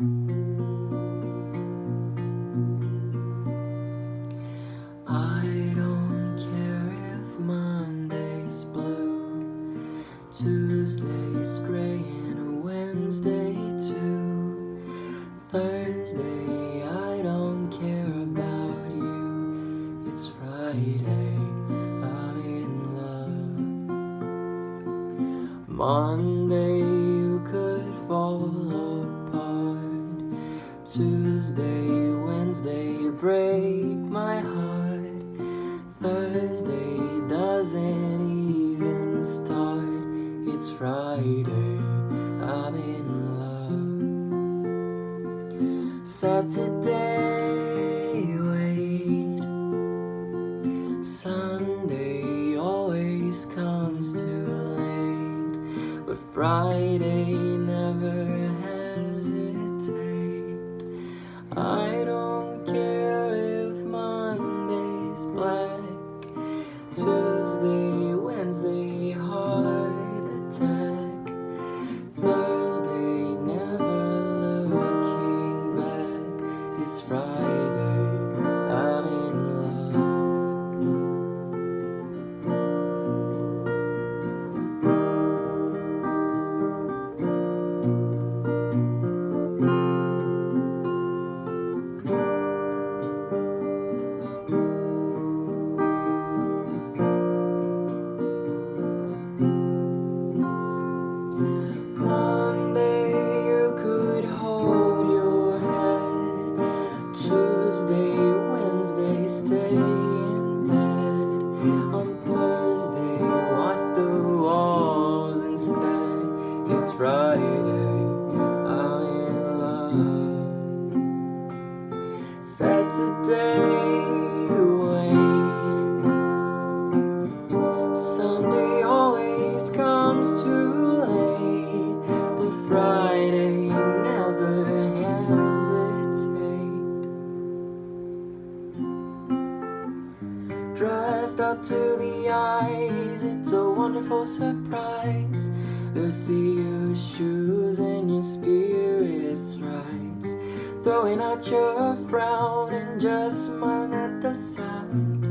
I don't care if Monday's blue, Tuesday's gray, and Wednesday too. Thursday, I don't care about you. It's Friday, I'm in love. Monday, Tuesday, Wednesday, break my heart. Thursday doesn't even start. It's Friday, I'm in love. Saturday, wait. Sunday always comes too late, but Friday never Tuesday, Saturday, wait. Sunday always comes too late, but Friday never hesitate. Dressed up to the eyes, it's a wonderful surprise to see your shoes and your spirits rise. Throwing out your frown and just smiling at the sound.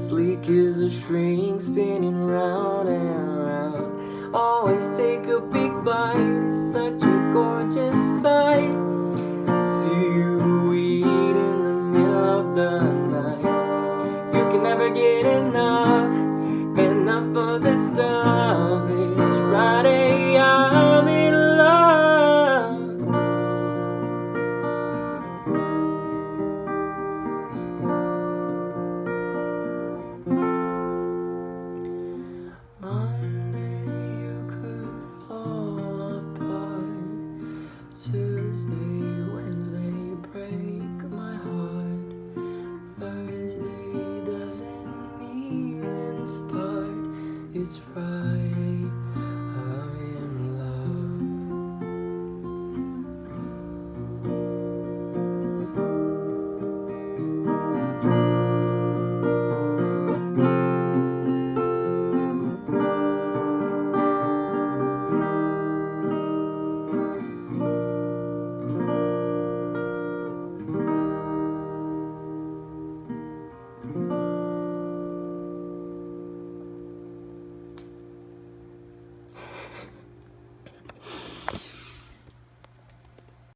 Sleek as a shrink spinning round and round. Always take a big bite, it's such a gorgeous sight. It's Friday.